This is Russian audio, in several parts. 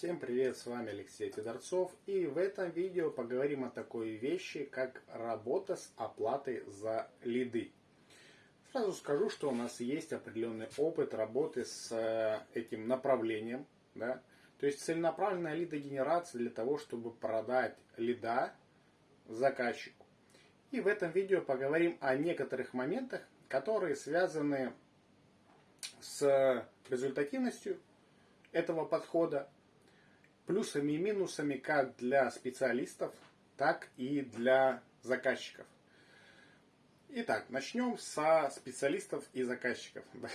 Всем привет, с вами Алексей Федорцов и в этом видео поговорим о такой вещи, как работа с оплатой за лиды. Сразу скажу, что у нас есть определенный опыт работы с э, этим направлением. Да? То есть целенаправленная лидогенерация для того, чтобы продать лида заказчику. И в этом видео поговорим о некоторых моментах, которые связаны с результативностью этого подхода, плюсами и минусами как для специалистов, так и для заказчиков. Итак, начнем со специалистов и заказчиков.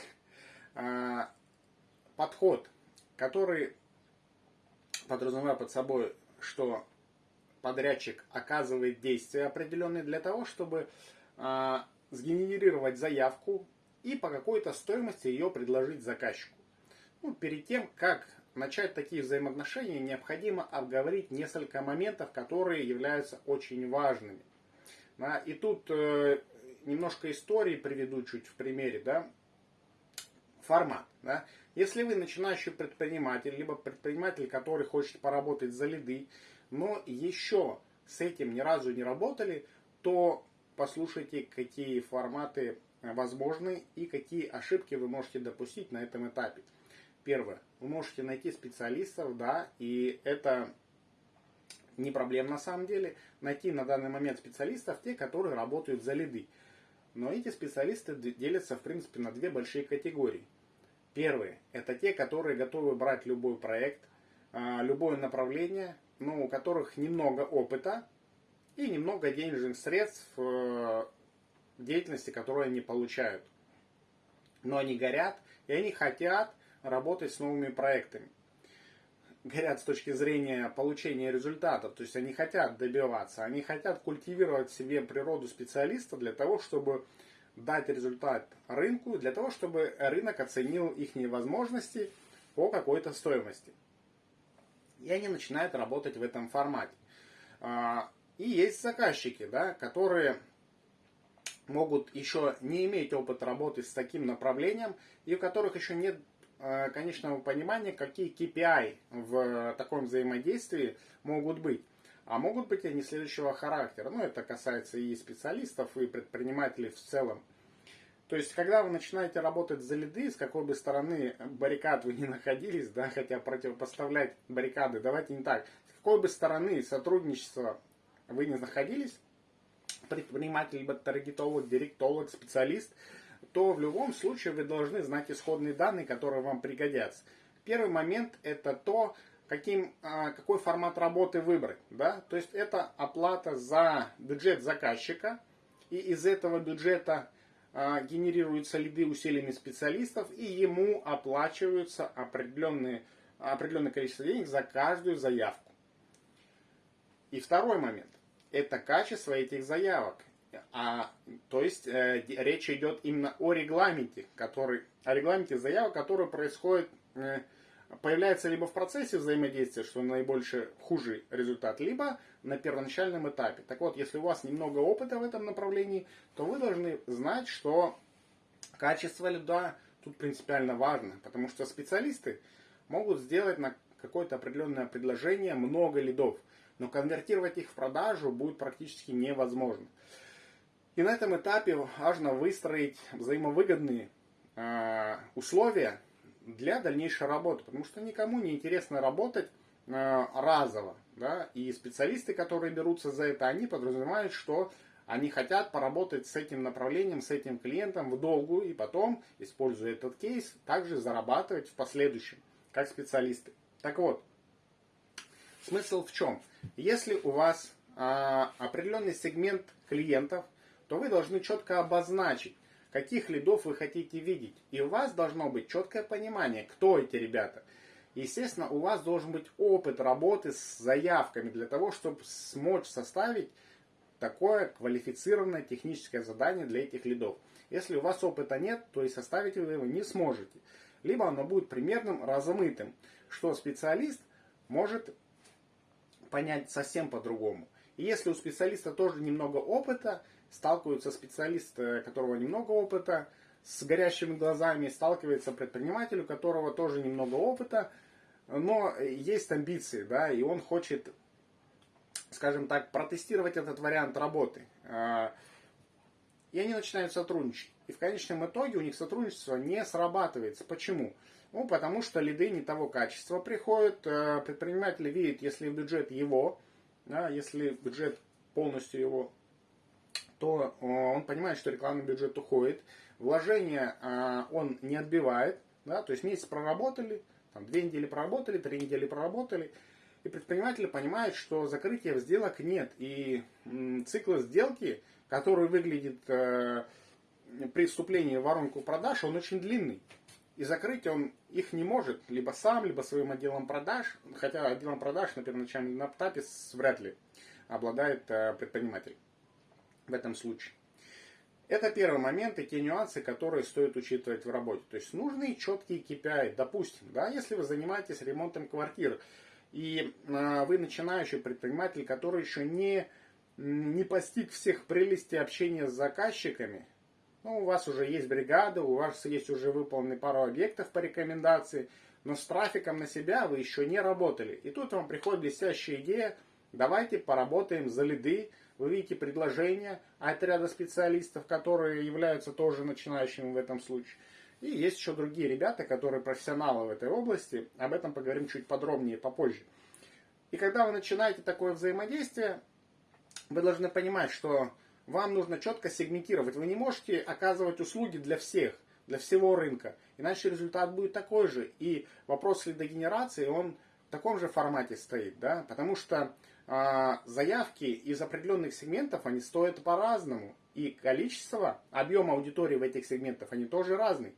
А, подход, который подразумевает под собой, что подрядчик оказывает действия определенные для того, чтобы а, сгенерировать заявку и по какой-то стоимости ее предложить заказчику. Ну, перед тем, как начать такие взаимоотношения, необходимо обговорить несколько моментов, которые являются очень важными. Да, и тут э, немножко истории приведу чуть в примере. Да, формат. Да. Если вы начинающий предприниматель, либо предприниматель, который хочет поработать за лиды, но еще с этим ни разу не работали, то послушайте, какие форматы возможны и какие ошибки вы можете допустить на этом этапе. Первое. Вы можете найти специалистов, да, и это не проблема на самом деле. Найти на данный момент специалистов, те, которые работают за лиды. Но эти специалисты делятся, в принципе, на две большие категории. Первые – это те, которые готовы брать любой проект, а, любое направление, но у которых немного опыта и немного денежных средств э, в деятельности, которую они получают. Но они горят, и они хотят работать с новыми проектами. Горят с точки зрения получения результатов, то есть они хотят добиваться, они хотят культивировать в себе природу специалиста для того, чтобы дать результат рынку, для того, чтобы рынок оценил их возможности по какой-то стоимости. И они начинают работать в этом формате. А, и есть заказчики, да, которые могут еще не иметь опыт работы с таким направлением, и у которых еще нет конечного понимания, какие KPI в таком взаимодействии могут быть. А могут быть они следующего характера. Ну, это касается и специалистов, и предпринимателей в целом. То есть, когда вы начинаете работать за лиды, с какой бы стороны баррикад вы не находились, да, хотя противопоставлять баррикады, давайте не так, с какой бы стороны сотрудничества вы не находились, предприниматель, либо таргетолог, директолог, специалист – то в любом случае вы должны знать исходные данные, которые вам пригодятся. Первый момент это то, каким, а, какой формат работы выбрать. Да? То есть это оплата за бюджет заказчика, и из этого бюджета а, генерируются лиды усилиями специалистов, и ему оплачиваются определенные, определенное количество денег за каждую заявку. И второй момент – это качество этих заявок. А, то есть э, речь идет именно о регламенте, который, о регламенте заявок, который происходит, э, появляется либо в процессе взаимодействия, что наибольше хуже результат, либо на первоначальном этапе. Так вот, если у вас немного опыта в этом направлении, то вы должны знать, что качество льда тут принципиально важно, потому что специалисты могут сделать на какое-то определенное предложение много лидов, но конвертировать их в продажу будет практически невозможно. И на этом этапе важно выстроить взаимовыгодные э, условия для дальнейшей работы, потому что никому не интересно работать э, разово. Да? И специалисты, которые берутся за это, они подразумевают, что они хотят поработать с этим направлением, с этим клиентом в долгую и потом, используя этот кейс, также зарабатывать в последующем, как специалисты. Так вот, смысл в чем? Если у вас а, определенный сегмент клиентов, то вы должны четко обозначить, каких лидов вы хотите видеть. И у вас должно быть четкое понимание, кто эти ребята. Естественно, у вас должен быть опыт работы с заявками для того, чтобы смочь составить такое квалифицированное техническое задание для этих лидов. Если у вас опыта нет, то и составить вы его не сможете. Либо оно будет примерным, размытым, что специалист может понять совсем по-другому. Если у специалиста тоже немного опыта, сталкиваются специалисты, у которого немного опыта, с горящими глазами, сталкивается предприниматель, у которого тоже немного опыта, но есть амбиции, да, и он хочет, скажем так, протестировать этот вариант работы. А, и они начинают сотрудничать. И в конечном итоге у них сотрудничество не срабатывается. Почему? Ну, потому что лиды не того качества приходят. Э, предприниматель видит, если бюджет его, да, если бюджет полностью его, то э, он понимает, что рекламный бюджет уходит. Вложения э, он не отбивает. Да, то есть месяц проработали, там, две недели проработали, три недели проработали. И предприниматель понимает, что закрытия сделок нет. И цикл сделки, который выглядит при вступлении в воронку продаж, он очень длинный. И закрыть он их не может либо сам, либо своим отделом продаж. Хотя отделом продаж на первоначальном этапе вряд ли обладает э, предприниматель в этом случае. Это первый момент и те нюансы, которые стоит учитывать в работе. То есть нужны четкие KPI. Допустим, да, если вы занимаетесь ремонтом квартир, и э, вы начинающий предприниматель, который еще не, не постиг всех прелестей общения с заказчиками, ну, у вас уже есть бригада, у вас есть уже выполнены пару объектов по рекомендации, но с трафиком на себя вы еще не работали. И тут вам приходит блестящая идея, давайте поработаем за лиды, вы видите предложения от ряда специалистов, которые являются тоже начинающими в этом случае. И есть еще другие ребята, которые профессионалы в этой области. Об этом поговорим чуть подробнее попозже. И когда вы начинаете такое взаимодействие, вы должны понимать, что вам нужно четко сегментировать. Вы не можете оказывать услуги для всех, для всего рынка. Иначе результат будет такой же. И вопрос лидогенерации, он в таком же формате стоит. Да? Потому что э, заявки из определенных сегментов, они стоят по-разному. И количество, объем аудитории в этих сегментах, они тоже разные.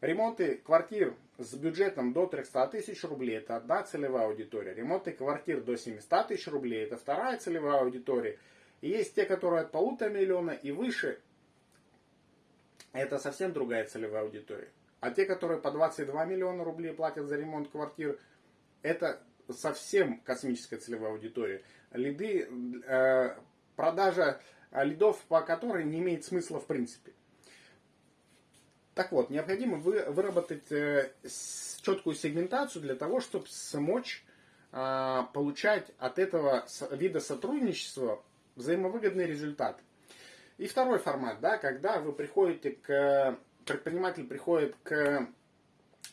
Ремонты квартир с бюджетом до 300 тысяч рублей – это одна целевая аудитория. Ремонты квартир до 700 тысяч рублей – это вторая целевая аудитория. И есть те, которые от полутора миллиона и выше. Это совсем другая целевая аудитория. А те, которые по 22 миллиона рублей платят за ремонт квартир, это совсем космическая целевая аудитория. Лиды, э, продажа лидов, по которой не имеет смысла в принципе. Так вот, необходимо вы, выработать э, четкую сегментацию для того, чтобы смочь э, получать от этого вида сотрудничества взаимовыгодный результат. И второй формат, да, когда вы приходите к, предприниматель приходит к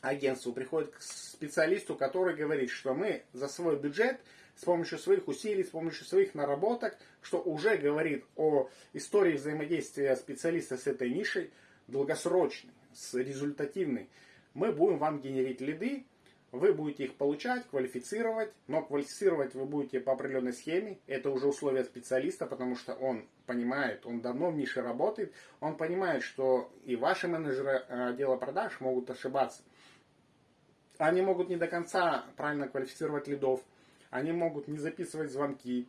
агентству, приходит к специалисту, который говорит, что мы за свой бюджет с помощью своих усилий, с помощью своих наработок, что уже говорит о истории взаимодействия специалиста с этой нишей, долгосрочной, с результативной, мы будем вам генерить лиды, вы будете их получать, квалифицировать, но квалифицировать вы будете по определенной схеме. Это уже условия специалиста, потому что он понимает, он давно в нише работает, он понимает, что и ваши менеджеры э, отдела продаж могут ошибаться. Они могут не до конца правильно квалифицировать лидов, они могут не записывать звонки,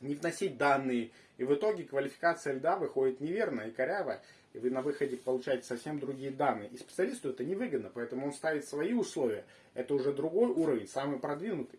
не вносить данные, и в итоге квалификация льда выходит неверная и корявая и вы на выходе получаете совсем другие данные. И специалисту это невыгодно, поэтому он ставит свои условия. Это уже другой уровень, самый продвинутый.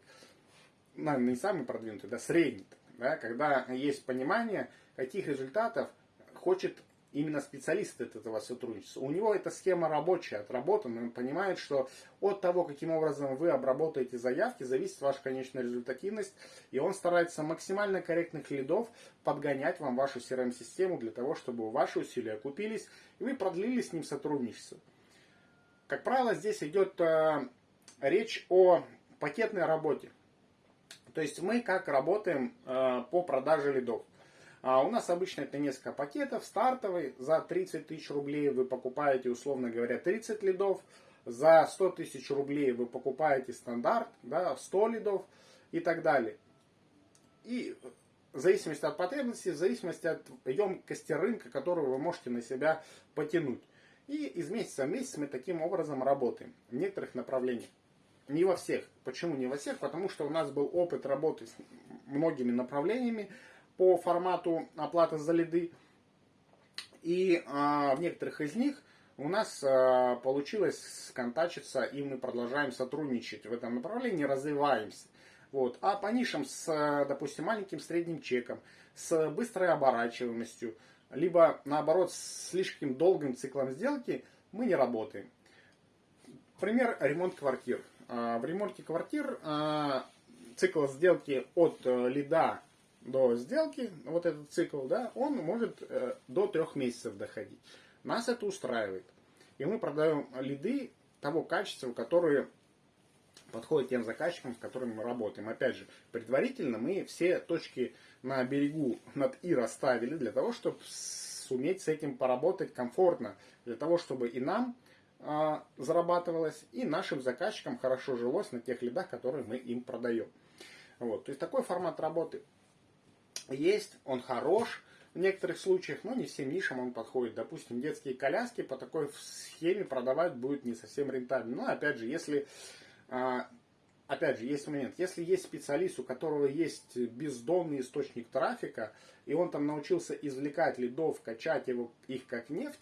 Ну, не самый продвинутый, да, средний. Да, когда есть понимание, каких результатов хочет именно специалист от этого сотрудничества. У него эта схема рабочая, отработана, он понимает, что от того, каким образом вы обработаете заявки, зависит ваша конечная результативность, и он старается максимально корректных лидов подгонять вам вашу CRM-систему для того, чтобы ваши усилия окупились, и вы продлили с ним сотрудничество. Как правило, здесь идет э, речь о пакетной работе. То есть мы как работаем э, по продаже лидов. А у нас обычно это несколько пакетов. Стартовый за 30 тысяч рублей вы покупаете, условно говоря, 30 лидов. За 100 тысяч рублей вы покупаете стандарт, да, 100 лидов и так далее. И в зависимости от потребностей, в зависимости от емкости рынка, которую вы можете на себя потянуть. И из месяца в месяц мы таким образом работаем в некоторых направлениях. Не во всех. Почему не во всех? Потому что у нас был опыт работы с многими направлениями, по формату оплаты за лиды. И а, в некоторых из них у нас а, получилось сконтачиться, и мы продолжаем сотрудничать в этом направлении, развиваемся. Вот. А по нишам с, допустим, маленьким средним чеком, с быстрой оборачиваемостью, либо наоборот с слишком долгим циклом сделки мы не работаем. Пример ремонт квартир. В ремонте квартир цикл сделки от лида до сделки, вот этот цикл, да, он может до трех месяцев доходить. Нас это устраивает. И мы продаем лиды того качества, которые подходят тем заказчикам, с которыми мы работаем. Опять же, предварительно мы все точки на берегу над «и» расставили для того, чтобы суметь с этим поработать комфортно, для того, чтобы и нам э, зарабатывалось, и нашим заказчикам хорошо жилось на тех лидах, которые мы им продаем. Вот. То есть такой формат работы есть, он хорош, в некоторых случаях, но не всем нишам он подходит. Допустим, детские коляски по такой схеме продавать будет не совсем рентабельно. Но опять же, если а, опять же, есть момент, если есть специалист, у которого есть бездонный источник трафика, и он там научился извлекать лидов, качать его, их как нефть,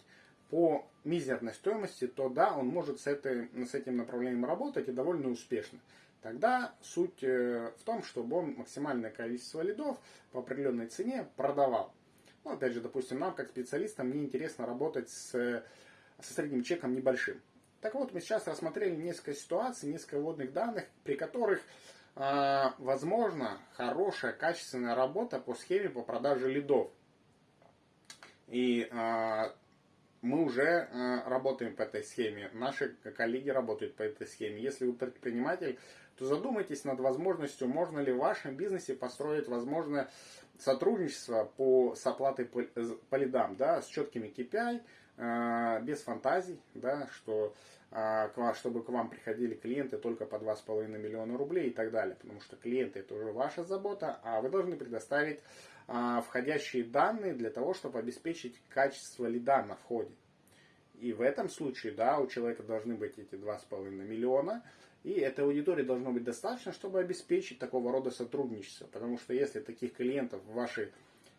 по мизерной стоимости, то да, он может с, этой, с этим направлением работать и довольно успешно. Тогда суть э, в том, чтобы он максимальное количество лидов по определенной цене продавал. Ну, опять же, допустим, нам, как специалистам, не интересно работать с, со средним чеком небольшим. Так вот, мы сейчас рассмотрели несколько ситуаций, несколько вводных данных, при которых э, возможно хорошая, качественная работа по схеме по продаже лидов. И э, мы уже э, работаем по этой схеме, наши коллеги работают по этой схеме. Если вы предприниматель, то задумайтесь над возможностью, можно ли в вашем бизнесе построить возможное сотрудничество по, с оплатой по, по лидам, да, с четкими KPI, э, без фантазий, да, что э, чтобы к вам приходили клиенты только по 2,5 миллиона рублей и так далее, потому что клиенты это уже ваша забота, а вы должны предоставить э, входящие данные для того, чтобы обеспечить качество лида на входе. И в этом случае, да, у человека должны быть эти 2,5 миллиона, и этой аудитории должно быть достаточно, чтобы обеспечить такого рода сотрудничество. Потому что если таких клиентов в вашей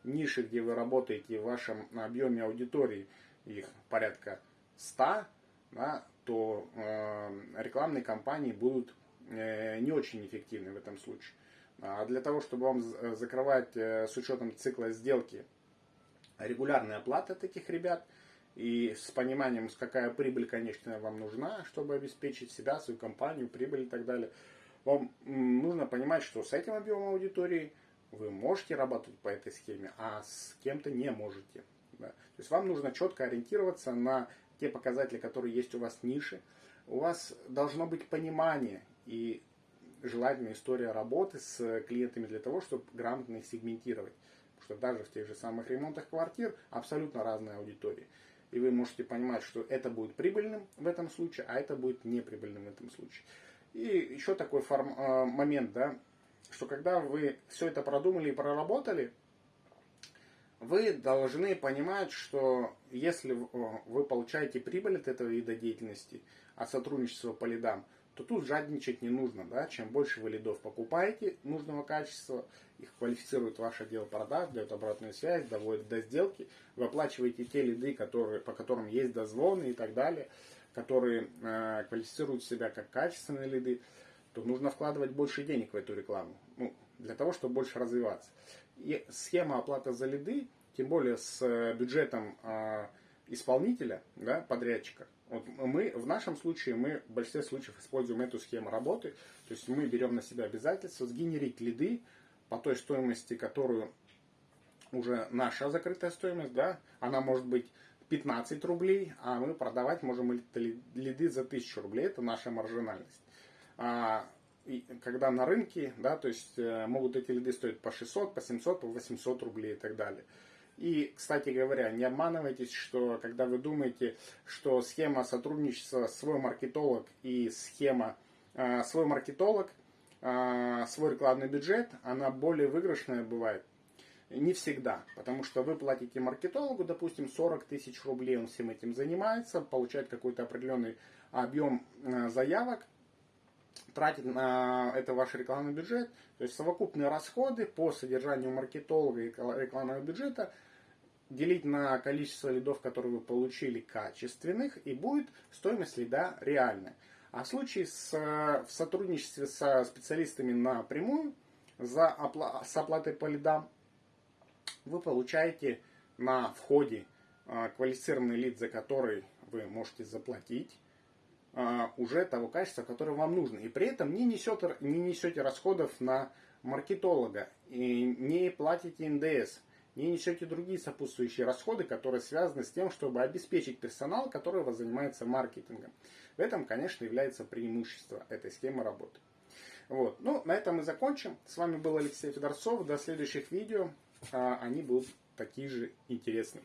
нише, где вы работаете, в вашем объеме аудитории, их порядка 100, да, то э, рекламные кампании будут э, не очень эффективны в этом случае. А для того, чтобы вам закрывать э, с учетом цикла сделки регулярные оплаты таких ребят – и с пониманием, какая прибыль, конечно, вам нужна, чтобы обеспечить себя, свою компанию, прибыль и так далее, вам нужно понимать, что с этим объемом аудитории вы можете работать по этой схеме, а с кем-то не можете. Да. То есть вам нужно четко ориентироваться на те показатели, которые есть у вас в нише. У вас должно быть понимание и желательная история работы с клиентами для того, чтобы грамотно их сегментировать. Потому что даже в тех же самых ремонтах квартир абсолютно разные аудитории и вы можете понимать, что это будет прибыльным в этом случае, а это будет неприбыльным в этом случае. И еще такой форм, э, момент, да, что когда вы все это продумали и проработали, вы должны понимать, что если вы получаете прибыль от этого вида деятельности, от сотрудничества по лидам, то тут жадничать не нужно. Да? Чем больше вы лидов покупаете нужного качества, их квалифицирует ваше отдел продаж, дает обратную связь, доводит до сделки, вы оплачиваете те лиды, которые, по которым есть дозвоны и так далее, которые э, квалифицируют себя как качественные лиды, то нужно вкладывать больше денег в эту рекламу, ну, для того, чтобы больше развиваться. И схема оплаты за лиды, тем более с э, бюджетом э, исполнителя, да, подрядчика, вот мы, в нашем случае, мы в большинстве случаев используем эту схему работы. То есть мы берем на себя обязательство сгенерить лиды по той стоимости, которую уже наша закрытая стоимость, да, она может быть 15 рублей, а мы продавать можем лиды за 1000 рублей, это наша маржинальность. А, и когда на рынке, да, то есть э, могут эти лиды стоить по 600, по 700, по 800 рублей и так далее. И, кстати говоря, не обманывайтесь, что когда вы думаете, что схема сотрудничества свой маркетолог и схема э, свой маркетолог, свой рекламный бюджет, она более выигрышная бывает. Не всегда, потому что вы платите маркетологу, допустим, 40 тысяч рублей, он всем этим занимается, получает какой-то определенный объем э, заявок, тратит на это ваш рекламный бюджет, то есть совокупные расходы по содержанию маркетолога и рекламного бюджета – делить на количество лидов, которые вы получили, качественных, и будет стоимость лида реальная. А в случае с, в сотрудничестве со специалистами напрямую за опла с оплатой по лидам вы получаете на входе а, квалифицированный лид, за который вы можете заплатить. а, уже того качества, которое вам нужно. И при этом не несете, не несете расходов на маркетолога, и не платите НДС, не несете другие сопутствующие расходы, которые связаны с тем, чтобы обеспечить персонал, который занимается маркетингом. В этом, конечно, является преимущество этой схемы работы. Вот. Ну, на этом мы закончим. С вами был Алексей Федорцов. До следующих видео. А, они будут такие же интересные.